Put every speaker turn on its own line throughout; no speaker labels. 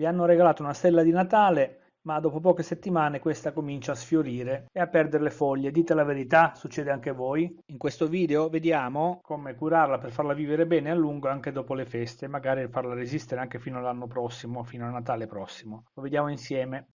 Vi hanno regalato una stella di Natale ma dopo poche settimane questa comincia a sfiorire e a perdere le foglie. Dite la verità, succede anche a voi? In questo video vediamo come curarla per farla vivere bene a lungo anche dopo le feste, magari farla resistere anche fino all'anno prossimo, fino a Natale prossimo. Lo vediamo insieme.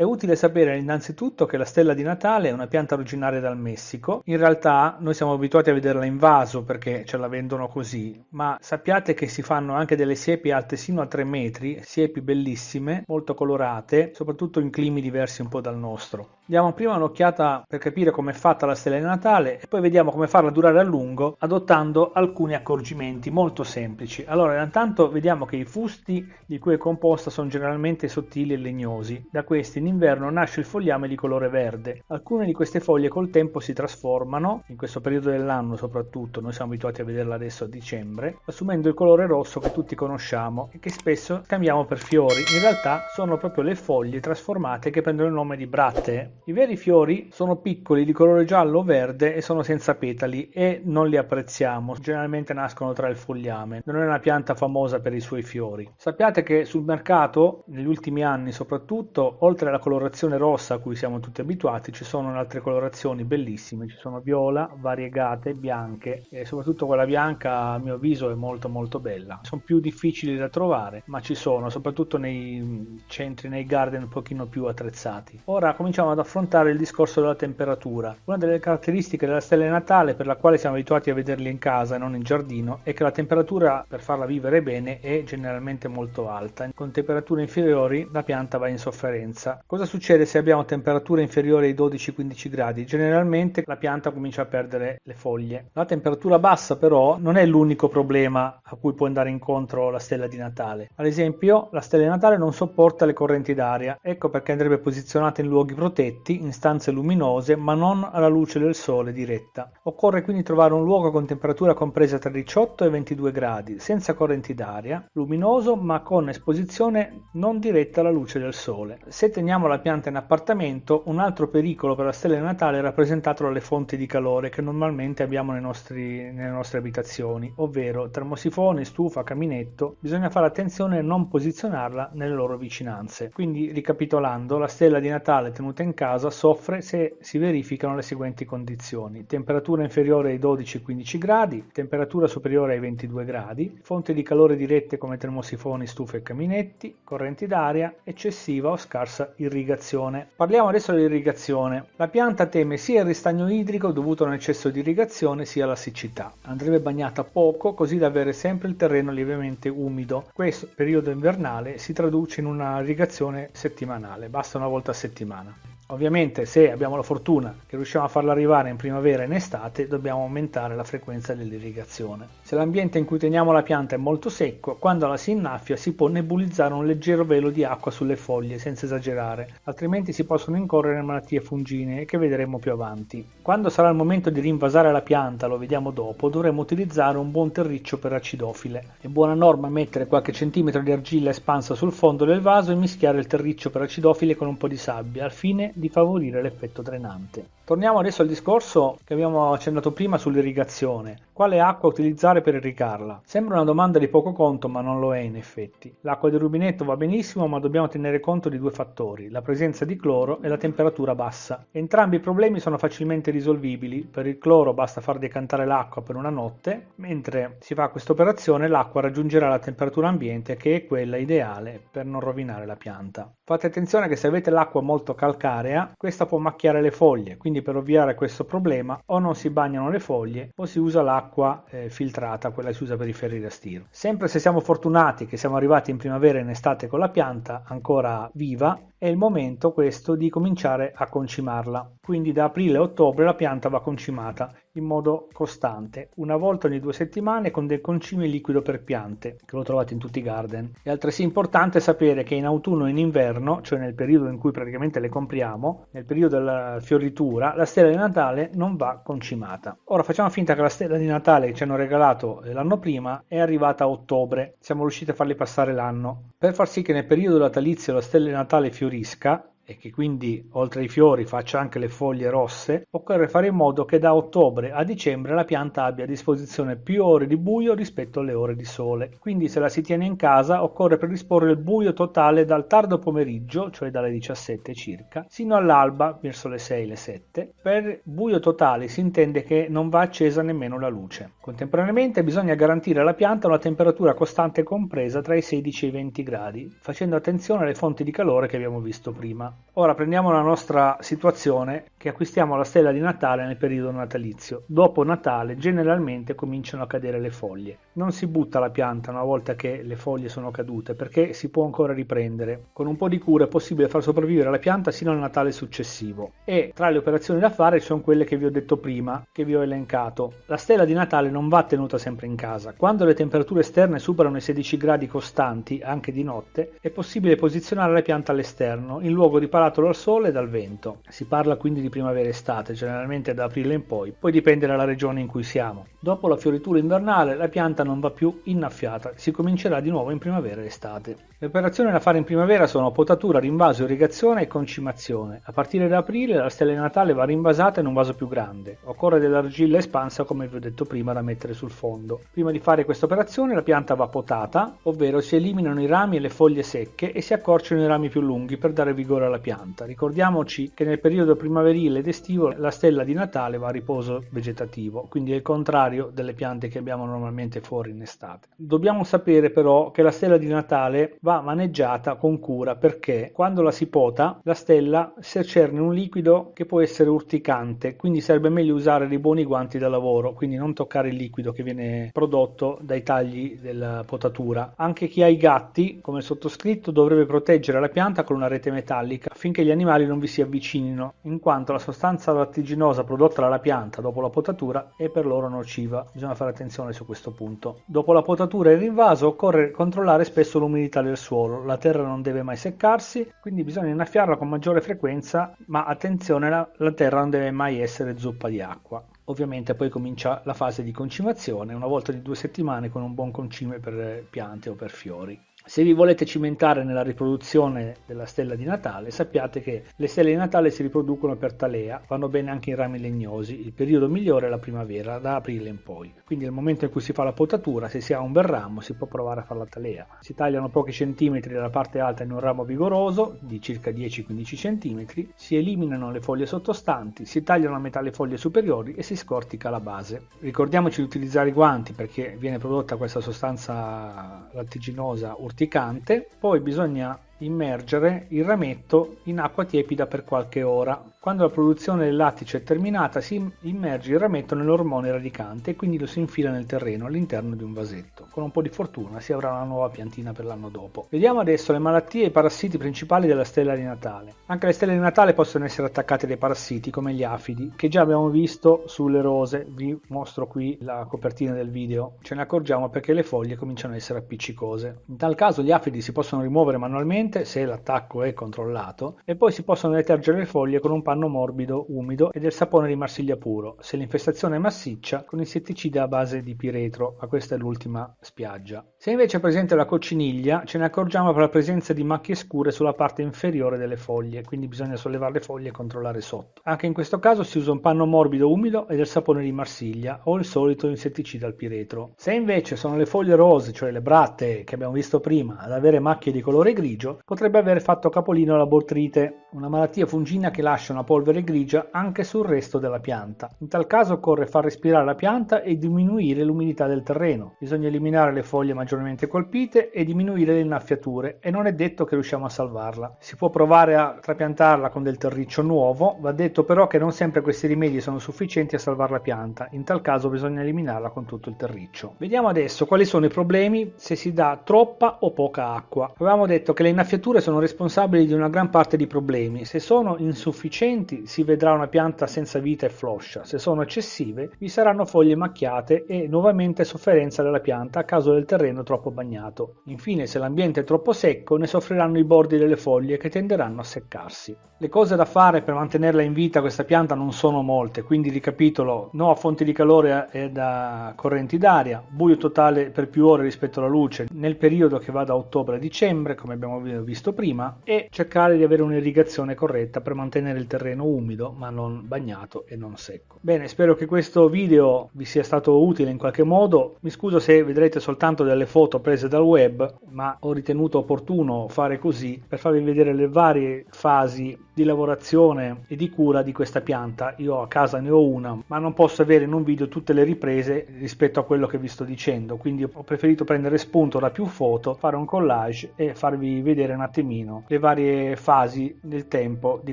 È utile sapere innanzitutto che la stella di Natale è una pianta originaria dal Messico. In realtà noi siamo abituati a vederla in vaso perché ce la vendono così, ma sappiate che si fanno anche delle siepi alte sino a 3 metri, siepi bellissime, molto colorate, soprattutto in climi diversi un po' dal nostro. Diamo prima un'occhiata per capire come è fatta la stella di Natale e poi vediamo come farla durare a lungo adottando alcuni accorgimenti molto semplici. Allora, intanto vediamo che i fusti di cui è composta sono generalmente sottili e legnosi. Da questi in inverno nasce il fogliame di colore verde. Alcune di queste foglie col tempo si trasformano, in questo periodo dell'anno soprattutto, noi siamo abituati a vederla adesso a dicembre, assumendo il colore rosso che tutti conosciamo e che spesso cambiamo per fiori. In realtà sono proprio le foglie trasformate che prendono il nome di brattee i veri fiori sono piccoli di colore giallo o verde e sono senza petali e non li apprezziamo, generalmente nascono tra il fogliame. Non è una pianta famosa per i suoi fiori. Sappiate che sul mercato, negli ultimi anni soprattutto, oltre alla colorazione rossa a cui siamo tutti abituati, ci sono altre colorazioni bellissime, ci sono viola, variegate, bianche e soprattutto quella bianca a mio avviso è molto molto bella. Sono più difficili da trovare, ma ci sono, soprattutto nei centri, nei garden un pochino più attrezzati. Ora cominciamo ad affrontare il discorso della temperatura. Una delle caratteristiche della stella Natale per la quale siamo abituati a vederli in casa e non in giardino è che la temperatura per farla vivere bene è generalmente molto alta. Con temperature inferiori la pianta va in sofferenza. Cosa succede se abbiamo temperature inferiori ai 12-15 gradi? Generalmente la pianta comincia a perdere le foglie. La temperatura bassa però non è l'unico problema a cui può andare incontro la stella di Natale. Ad esempio la stella di Natale non sopporta le correnti d'aria, ecco perché andrebbe posizionata in luoghi protetti letti in stanze luminose ma non alla luce del sole diretta. Occorre quindi trovare un luogo con temperatura compresa tra 18 e 22 gradi, senza correnti d'aria, luminoso ma con esposizione non diretta alla luce del sole. Se teniamo la pianta in appartamento, un altro pericolo per la stella di Natale è rappresentato dalle fonti di calore che normalmente abbiamo nostri, nelle nostre abitazioni, ovvero termosifone, stufa, caminetto. Bisogna fare attenzione a non posizionarla nelle loro vicinanze. Quindi, ricapitolando, la stella di Natale tenuta in casa soffre se si verificano le seguenti condizioni: temperatura inferiore ai 12-15 gradi, temperatura superiore ai 22 gradi, fonti di calore dirette come termosifoni, stufe e caminetti, correnti d'aria, eccessiva o scarsa irrigazione. Parliamo adesso dell'irrigazione. La pianta teme sia il ristagno idrico dovuto a un eccesso di irrigazione sia la siccità. Andrebbe bagnata poco così da avere sempre il terreno lievemente umido. Questo periodo invernale si traduce in una irrigazione settimanale, basta una volta a settimana. Ovviamente se abbiamo la fortuna che riusciamo a farla arrivare in primavera e in estate dobbiamo aumentare la frequenza dell'irrigazione. Se l'ambiente in cui teniamo la pianta è molto secco, quando la si innaffia si può nebulizzare un leggero velo di acqua sulle foglie senza esagerare, altrimenti si possono incorrere malattie fungine che vedremo più avanti. Quando sarà il momento di rinvasare la pianta, lo vediamo dopo, dovremo utilizzare un buon terriccio per acidofile. È buona norma mettere qualche centimetro di argilla espansa sul fondo del vaso e mischiare il terriccio per acidofile con un po' di sabbia al fine di favorire l'effetto drenante. Torniamo adesso al discorso che abbiamo accennato prima sull'irrigazione. Quale acqua utilizzare per irrigarla? Sembra una domanda di poco conto, ma non lo è in effetti. L'acqua del rubinetto va benissimo, ma dobbiamo tenere conto di due fattori, la presenza di cloro e la temperatura bassa. Entrambi i problemi sono facilmente risolvibili. Per il cloro basta far decantare l'acqua per una notte, mentre si fa questa operazione l'acqua raggiungerà la temperatura ambiente che è quella ideale per non rovinare la pianta. Fate attenzione che se avete l'acqua molto calcarea, questa può macchiare le foglie, quindi quindi per ovviare a questo problema o non si bagnano le foglie o si usa l'acqua eh, filtrata, quella che si usa per i ferri da stiro. Sempre se siamo fortunati che siamo arrivati in primavera e in estate con la pianta ancora viva, è il momento questo di cominciare a concimarla. Quindi da aprile a ottobre la pianta va concimata in modo costante, una volta ogni due settimane con del concime liquido per piante, che lo trovate in tutti i garden. È altresì importante sapere che in autunno e in inverno, cioè nel periodo in cui praticamente le compriamo, nel periodo della fioritura, la stella di Natale non va concimata. Ora facciamo finta che la stella di Natale che ci hanno regalato l'anno prima è arrivata a ottobre, siamo riusciti a farli passare l'anno. Per far sì che nel periodo natalizio la stella di Natale fiorisca, e che quindi oltre ai fiori faccia anche le foglie rosse, occorre fare in modo che da ottobre a dicembre la pianta abbia a disposizione più ore di buio rispetto alle ore di sole. Quindi se la si tiene in casa occorre predisporre il buio totale dal tardo pomeriggio, cioè dalle 17 circa, sino all'alba verso le 6 le 7. Per buio totale si intende che non va accesa nemmeno la luce. Contemporaneamente bisogna garantire alla pianta una temperatura costante compresa tra i 16 e i 20 gradi, facendo attenzione alle fonti di calore che abbiamo visto prima. Ora prendiamo la nostra situazione che acquistiamo la stella di Natale nel periodo natalizio. Dopo Natale generalmente cominciano a cadere le foglie. Non si butta la pianta una volta che le foglie sono cadute perché si può ancora riprendere. Con un po' di cura è possibile far sopravvivere la pianta sino al Natale successivo. E tra le operazioni da fare ci sono quelle che vi ho detto prima, che vi ho elencato. La stella di Natale non va tenuta sempre in casa. Quando le temperature esterne superano i 16 gradi costanti, anche di notte, è possibile posizionare la pianta all'esterno, in luogo riparato dal sole e dal vento. Si parla quindi di primavera-estate, generalmente da aprile in poi, poi dipende dalla regione in cui siamo. Dopo la fioritura invernale la pianta non va più innaffiata, si comincerà di nuovo in primavera estate. Le operazioni da fare in primavera sono potatura, rinvaso, irrigazione e concimazione. A partire da aprile la stella di Natale va rinvasata in un vaso più grande. Occorre dell'argilla espansa come vi ho detto prima da mettere sul fondo. Prima di fare questa operazione la pianta va potata, ovvero si eliminano i rami e le foglie secche e si accorciano i rami più lunghi per dare vigore alla pianta. Ricordiamoci che nel periodo primaverile ed estivo la stella di Natale va a riposo vegetativo, quindi è il contrario delle piante che abbiamo normalmente fuori in estate. Dobbiamo sapere però che la stella di Natale va maneggiata con cura perché quando la si pota la stella secerne un liquido che può essere urticante, quindi sarebbe meglio usare dei buoni guanti da lavoro, quindi non toccare il liquido che viene prodotto dai tagli della potatura. Anche chi ha i gatti, come sottoscritto, dovrebbe proteggere la pianta con una rete metallica affinché gli animali non vi si avvicinino, in quanto la sostanza lattiginosa prodotta dalla pianta dopo la potatura è per loro nociva. Bisogna fare attenzione su questo punto. Dopo la potatura e il rinvaso occorre controllare spesso l'umidità del suolo. La terra non deve mai seccarsi, quindi bisogna innaffiarla con maggiore frequenza, ma attenzione, la, la terra non deve mai essere zuppa di acqua. Ovviamente poi comincia la fase di concimazione, una volta di due settimane con un buon concime per piante o per fiori. Se vi volete cimentare nella riproduzione della stella di Natale, sappiate che le stelle di Natale si riproducono per talea, vanno bene anche in rami legnosi, il periodo migliore è la primavera, da aprile in poi. Quindi nel momento in cui si fa la potatura, se si ha un bel ramo, si può provare a fare la talea. Si tagliano pochi centimetri dalla parte alta in un ramo vigoroso, di circa 10-15 centimetri, si eliminano le foglie sottostanti, si tagliano a metà le foglie superiori e si scortica la base. Ricordiamoci di utilizzare i guanti perché viene prodotta questa sostanza lattiginosa urticante urticante, poi bisogna immergere il rametto in acqua tiepida per qualche ora. Quando la produzione del lattice è terminata si immerge il rametto nell'ormone radicante e quindi lo si infila nel terreno all'interno di un vasetto. Con un po' di fortuna si avrà una nuova piantina per l'anno dopo. Vediamo adesso le malattie e i parassiti principali della stella di Natale. Anche le stelle di Natale possono essere attaccate dai parassiti come gli afidi, che già abbiamo visto sulle rose. Vi mostro qui la copertina del video. Ce ne accorgiamo perché le foglie cominciano ad essere appiccicose. In tal caso gli afidi si possono rimuovere manualmente se l'attacco è controllato e poi si possono detergere le foglie con un panno morbido, umido e del sapone di Marsiglia puro. Se l'infestazione è massiccia, con insetticida a base di piretro, ma questa è l'ultima spiaggia. Se invece è presente la cocciniglia, ce ne accorgiamo per la presenza di macchie scure sulla parte inferiore delle foglie, quindi bisogna sollevare le foglie e controllare sotto. Anche in questo caso si usa un panno morbido umido e del sapone di Marsiglia o il solito insetticida al piretro. Se invece sono le foglie rose, cioè le bratte che abbiamo visto prima, ad avere macchie di colore grigio, potrebbe aver fatto capolino la botryte, una malattia fungina che lascia una polvere grigia anche sul resto della pianta. In tal caso occorre far respirare la pianta e diminuire l'umidità del terreno. Bisogna eliminare le foglie maggiormente colpite e diminuire le innaffiature e non è detto che riusciamo a salvarla. Si può provare a trapiantarla con del terriccio nuovo, va detto però che non sempre questi rimedi sono sufficienti a salvare la pianta, in tal caso bisogna eliminarla con tutto il terriccio. Vediamo adesso quali sono i problemi se si dà troppa o poca acqua. Avevamo detto che le innaffiature sono responsabili di una gran parte di problemi. Se sono insufficienti si vedrà una pianta senza vita e floscia, se sono eccessive vi saranno foglie macchiate e nuovamente sofferenza della pianta a causa del terreno troppo bagnato. Infine se l'ambiente è troppo secco ne soffriranno i bordi delle foglie che tenderanno a seccarsi. Le cose da fare per mantenerla in vita questa pianta non sono molte, quindi ricapitolo no a fonti di calore e da correnti d'aria, buio totale per più ore rispetto alla luce nel periodo che va da ottobre a dicembre come abbiamo ho visto prima e cercare di avere un'irrigazione corretta per mantenere il terreno umido ma non bagnato e non secco. Bene, spero che questo video vi sia stato utile in qualche modo. Mi scuso se vedrete soltanto delle foto prese dal web, ma ho ritenuto opportuno fare così per farvi vedere le varie fasi di lavorazione e di cura di questa pianta. Io a casa ne ho una, ma non posso avere in un video tutte le riprese rispetto a quello che vi sto dicendo, quindi ho preferito prendere spunto da più foto, fare un collage e farvi vedere un attimino le varie fasi del tempo di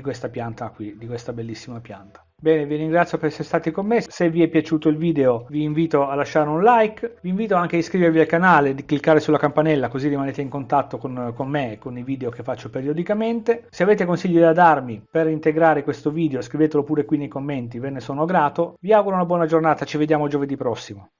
questa pianta qui, di questa bellissima pianta. Bene, vi ringrazio per essere stati con me. Se vi è piaciuto il video vi invito a lasciare un like, vi invito anche a iscrivervi al canale, di cliccare sulla campanella così rimanete in contatto con, con me e con i video che faccio periodicamente. Se avete consigli da darmi per integrare questo video scrivetelo pure qui nei commenti, ve ne sono grato. Vi auguro una buona giornata, ci vediamo giovedì prossimo.